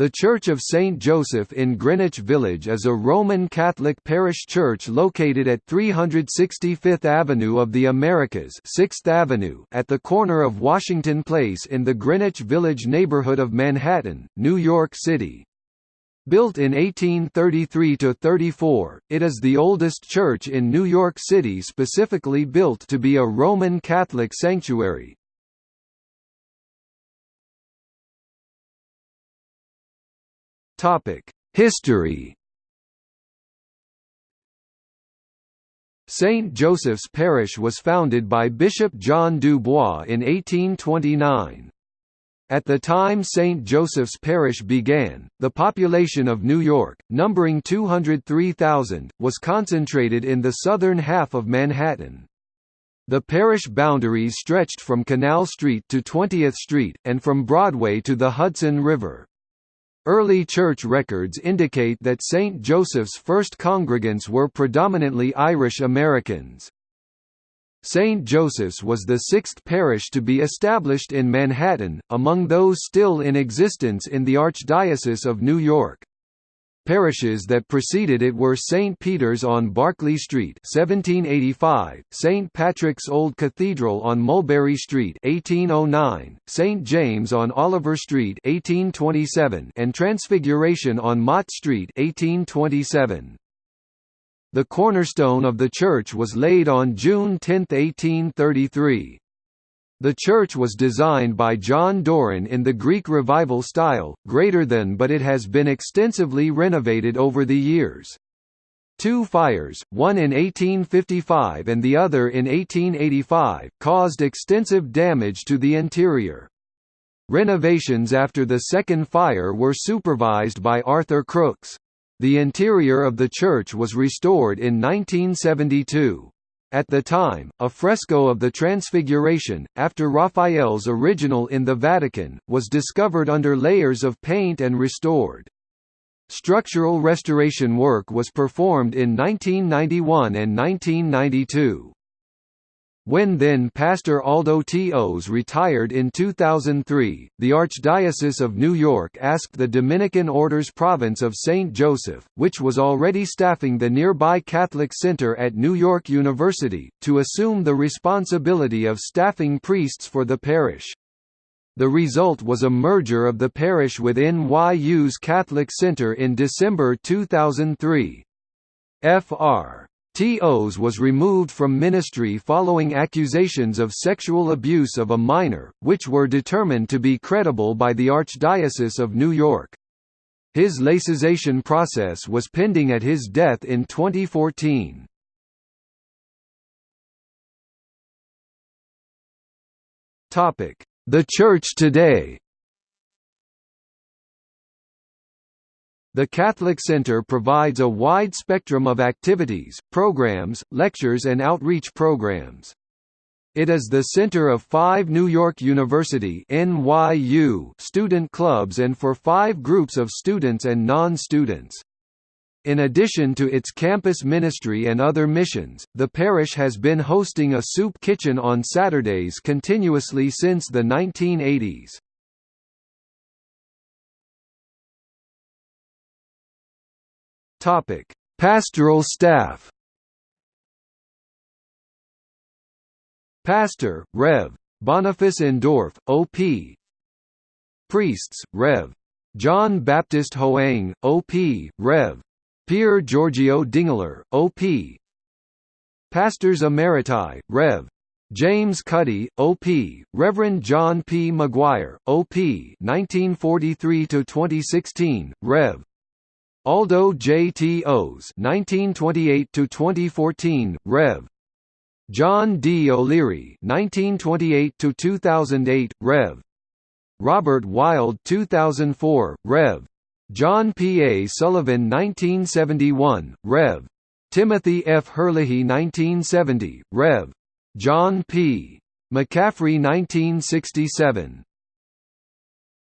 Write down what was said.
The Church of St. Joseph in Greenwich Village is a Roman Catholic parish church located at 365th Avenue of the Americas 6th Avenue at the corner of Washington Place in the Greenwich Village neighborhood of Manhattan, New York City. Built in 1833–34, it is the oldest church in New York City specifically built to be a Roman Catholic sanctuary, History St. Joseph's Parish was founded by Bishop John Dubois in 1829. At the time St. Joseph's Parish began, the population of New York, numbering 203,000, was concentrated in the southern half of Manhattan. The parish boundaries stretched from Canal Street to 20th Street, and from Broadway to the Hudson River. Early church records indicate that St. Joseph's first congregants were predominantly Irish Americans. St. Joseph's was the sixth parish to be established in Manhattan, among those still in existence in the Archdiocese of New York. Parishes that preceded it were St. Peter's on Barclay Street 1785, St. Patrick's Old Cathedral on Mulberry Street 1809, St. James on Oliver Street 1827, and Transfiguration on Mott Street 1827. The cornerstone of the church was laid on June 10, 1833. The church was designed by John Doran in the Greek Revival style, greater than but it has been extensively renovated over the years. Two fires, one in 1855 and the other in 1885, caused extensive damage to the interior. Renovations after the second fire were supervised by Arthur Crooks. The interior of the church was restored in 1972. At the time, a fresco of the Transfiguration, after Raphael's original in the Vatican, was discovered under layers of paint and restored. Structural restoration work was performed in 1991 and 1992. When then Pastor Aldo Tos retired in 2003, the Archdiocese of New York asked the Dominican Order's province of St. Joseph, which was already staffing the nearby Catholic Center at New York University, to assume the responsibility of staffing priests for the parish. The result was a merger of the parish with NYU's Catholic Center in December 2003. Fr. Tos was removed from ministry following accusations of sexual abuse of a minor, which were determined to be credible by the Archdiocese of New York. His laicization process was pending at his death in 2014. The Church today The Catholic Center provides a wide spectrum of activities, programs, lectures and outreach programs. It is the center of five New York University NYU student clubs and for five groups of students and non-students. In addition to its campus ministry and other missions, the parish has been hosting a soup kitchen on Saturdays continuously since the 1980s. Topic: Pastoral staff. Pastor, Rev. Boniface Endorf, O.P. Priests, Rev. John Baptist Hoang, O.P., Rev. Pier Giorgio Dingler, O.P. Pastors Emeriti, Rev. James Cuddy, O.P., Reverend John P. McGuire, O.P. 1943–2016, Rev. Aldo J. Tos 1928–2014, Rev. John D. O'Leary 1928 to 2008 Rev. Robert Wild 2004, Rev. John P. A. Sullivan 1971, Rev. Timothy F. Herlihy 1970, Rev. John P. McCaffrey 1967